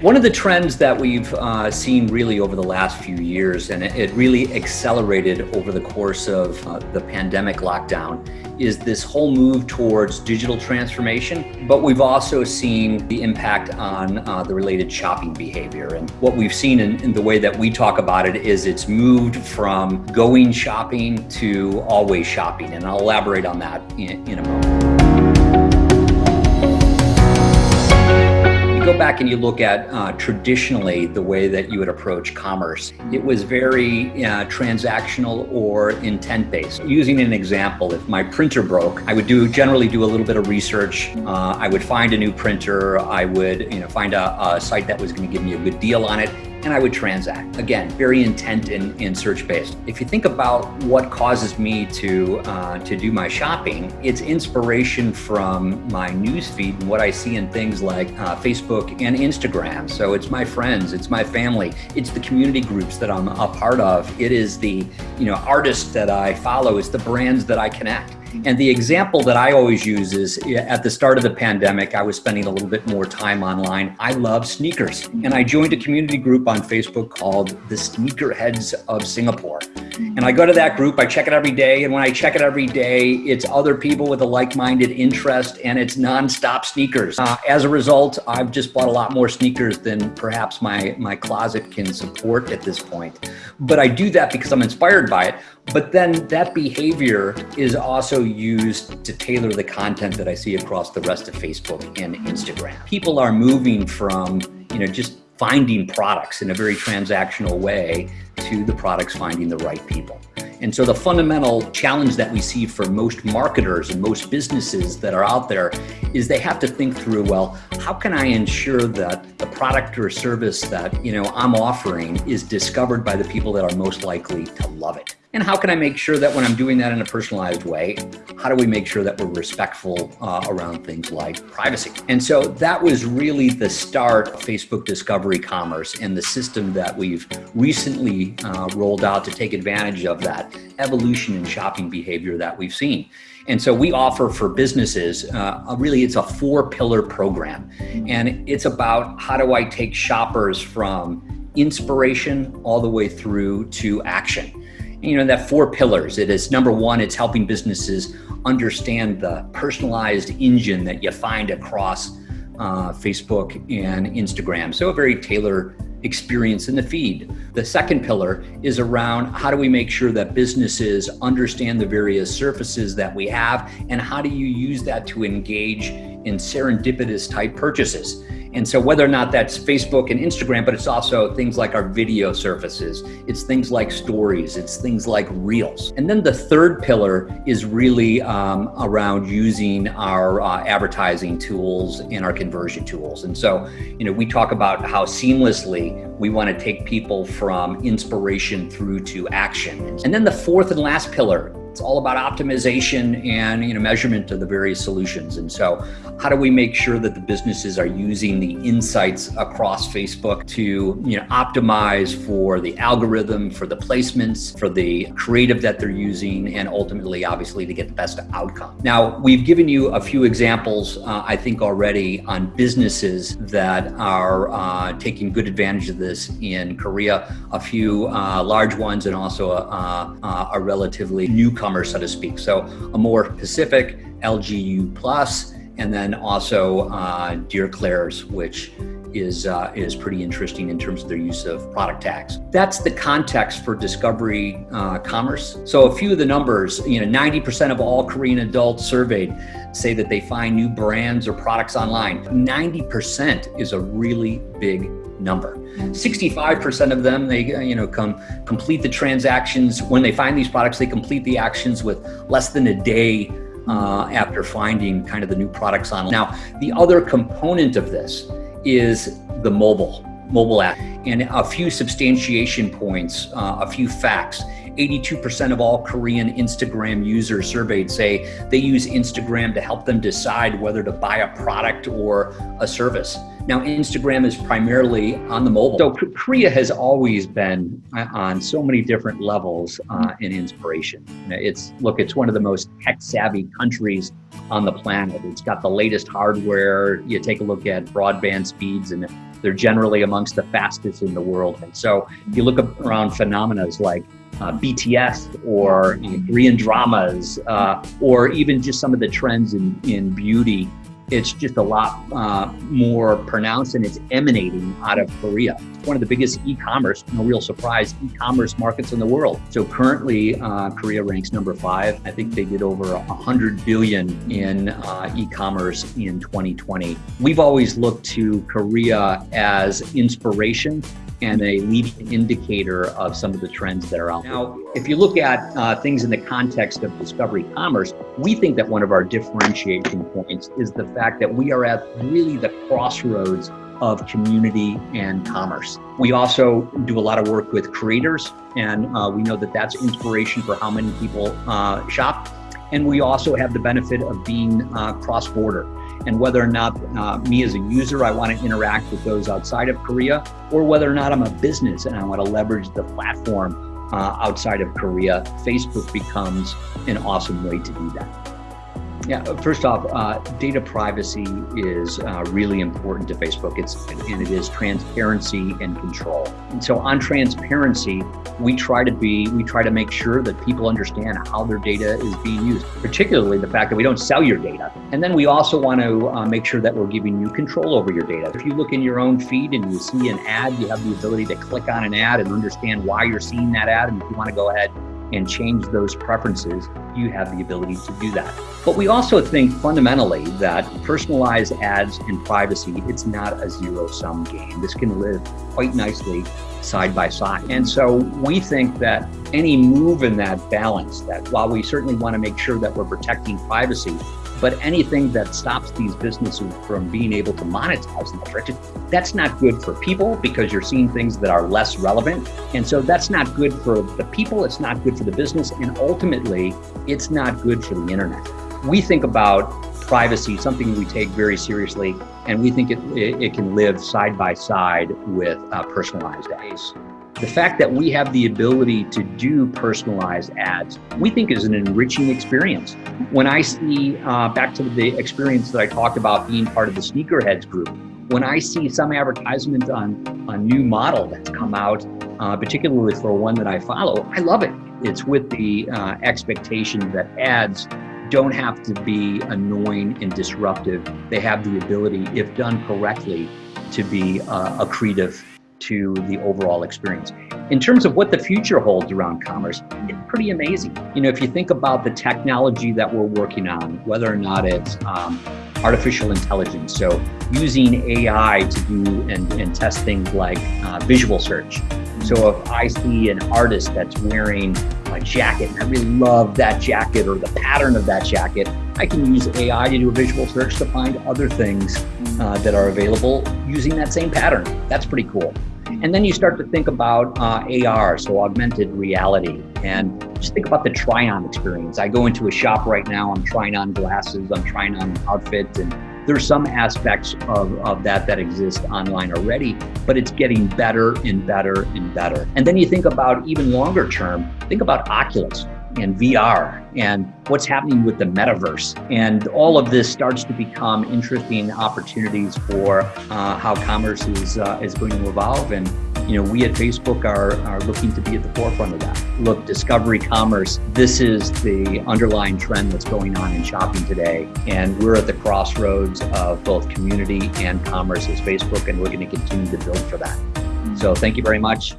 One of the trends that we've uh, seen really over the last few years, and it really accelerated over the course of uh, the pandemic lockdown, is this whole move towards digital transformation. But we've also seen the impact on uh, the related shopping behavior. And what we've seen in, in the way that we talk about it is it's moved from going shopping to always shopping. And I'll elaborate on that in, in a moment. And you look at uh, traditionally the way that you would approach commerce, it was very uh, transactional or intent based. Using an example, if my printer broke, I would do generally do a little bit of research. Uh, I would find a new printer. I would you know find a, a site that was going to give me a good deal on it and I would transact. Again, very intent and, and search-based. If you think about what causes me to, uh, to do my shopping, it's inspiration from my newsfeed and what I see in things like uh, Facebook and Instagram. So it's my friends, it's my family, it's the community groups that I'm a part of. It is the you know artists that I follow, it's the brands that I connect. And the example that I always use is at the start of the pandemic, I was spending a little bit more time online. I love sneakers. And I joined a community group on Facebook called the Sneakerheads of Singapore. And I go to that group, I check it every day. And when I check it every day, it's other people with a like-minded interest and it's nonstop sneakers. Uh, as a result, I've just bought a lot more sneakers than perhaps my, my closet can support at this point. But I do that because I'm inspired by it. But then that behavior is also used to tailor the content that I see across the rest of Facebook and Instagram. People are moving from, you know, just finding products in a very transactional way to the products finding the right people. And so the fundamental challenge that we see for most marketers and most businesses that are out there is they have to think through, well, how can I ensure that the product or service that, you know, I'm offering is discovered by the people that are most likely to love it? And how can I make sure that when I'm doing that in a personalized way, how do we make sure that we're respectful uh, around things like privacy? And so that was really the start of Facebook Discovery Commerce and the system that we've recently uh, rolled out to take advantage of that evolution in shopping behavior that we've seen. And so we offer for businesses, uh, really it's a four pillar program. And it's about how do I take shoppers from inspiration all the way through to action you know, that four pillars. It is number one, it's helping businesses understand the personalized engine that you find across uh, Facebook and Instagram. So a very tailored experience in the feed. The second pillar is around how do we make sure that businesses understand the various surfaces that we have and how do you use that to engage in serendipitous type purchases. And so whether or not that's Facebook and Instagram, but it's also things like our video surfaces, it's things like stories, it's things like reels. And then the third pillar is really um, around using our uh, advertising tools and our conversion tools. And so, you know, we talk about how seamlessly we want to take people from inspiration through to action. And then the fourth and last pillar it's all about optimization and you know measurement of the various solutions. And so how do we make sure that the businesses are using the insights across Facebook to you know optimize for the algorithm, for the placements, for the creative that they're using, and ultimately obviously to get the best outcome. Now we've given you a few examples uh, I think already on businesses that are uh, taking good advantage of this in Korea, a few uh, large ones and also a, a, a relatively new newcomer, so to speak. So Amorepacific, LGU plus, and then also uh, Dear Klairs, which is uh, is pretty interesting in terms of their use of product tags. That's the context for discovery uh, commerce. So a few of the numbers, you know, 90% of all Korean adults surveyed say that they find new brands or products online. 90% is a really big number. 65% of them, they you know come complete the transactions. When they find these products, they complete the actions with less than a day uh, after finding kind of the new products online. Now, the other component of this is the mobile, mobile app. And a few substantiation points, uh, a few facts. 82% of all Korean Instagram users surveyed say they use Instagram to help them decide whether to buy a product or a service. Now, Instagram is primarily on the mobile. So Korea has always been uh, on so many different levels uh, in inspiration. It's, look, it's one of the most tech savvy countries on the planet. It's got the latest hardware. You take a look at broadband speeds and They're generally amongst the fastest in the world. And so you look around phenomena like uh, BTS or Korean dramas, uh, or even just some of the trends in, in beauty it's just a lot uh, more pronounced and it's emanating out of Korea. It's one of the biggest e-commerce, no real surprise, e-commerce markets in the world. So currently, uh, Korea ranks number five. I think they did over 100 billion in uh, e-commerce in 2020. We've always looked to Korea as inspiration and a leading indicator of some of the trends that are out there. Now, if you look at uh, things in the context of discovery commerce, we think that one of our differentiation points is the fact that we are at really the crossroads of community and commerce. We also do a lot of work with creators, and uh, we know that that's inspiration for how many people uh, shop. And we also have the benefit of being uh, cross-border and whether or not uh, me as a user, I want to interact with those outside of Korea, or whether or not I'm a business and I want to leverage the platform uh, outside of Korea, Facebook becomes an awesome way to do that. Yeah, first off, uh, data privacy is uh, really important to Facebook. It's and it is transparency and control. And so on transparency, we try to be, we try to make sure that people understand how their data is being used, particularly the fact that we don't sell your data. And then we also want to uh, make sure that we're giving you control over your data. If you look in your own feed and you see an ad, you have the ability to click on an ad and understand why you're seeing that ad. And if you want to go ahead and change those preferences, you have the ability to do that. But we also think fundamentally that personalized ads and privacy, it's not a zero sum game. This can live quite nicely side by side. And so we think that any move in that balance, that while we certainly want to make sure that we're protecting privacy, but anything that stops these businesses from being able to monetize metrics, that's not good for people because you're seeing things that are less relevant. And so that's not good for the people, it's not good for the business, and ultimately, it's not good for the internet. We think about privacy, something we take very seriously, and we think it, it, it can live side by side with uh, personalized ads. The fact that we have the ability to do personalized ads, we think is an enriching experience. When I see, uh, back to the experience that I talked about being part of the sneakerheads group, when I see some advertisement on a new model that's come out, uh, particularly for one that I follow, I love it. It's with the uh, expectation that ads don't have to be annoying and disruptive. They have the ability, if done correctly, to be uh, accretive to the overall experience. In terms of what the future holds around commerce, it's pretty amazing. You know, if you think about the technology that we're working on, whether or not it's um, artificial intelligence, so using AI to do and, and test things like uh, visual search. So if I see an artist that's wearing a jacket and I really love that jacket or the pattern of that jacket, I can use AI to do a visual search to find other things uh, that are available using that same pattern. That's pretty cool. And then you start to think about uh, AR, so augmented reality, and just think about the try-on experience. I go into a shop right now, I'm trying on glasses, I'm trying on an outfit, and there's some aspects of, of that that exist online already, but it's getting better and better and better. And then you think about even longer term, think about Oculus and VR and what's happening with the metaverse. And all of this starts to become interesting opportunities for uh, how commerce is, uh, is going to evolve. And, you know, we at Facebook are, are looking to be at the forefront of that. Look, discovery commerce, this is the underlying trend that's going on in shopping today. And we're at the crossroads of both community and commerce as Facebook, and we're going to continue to build for that. So thank you very much.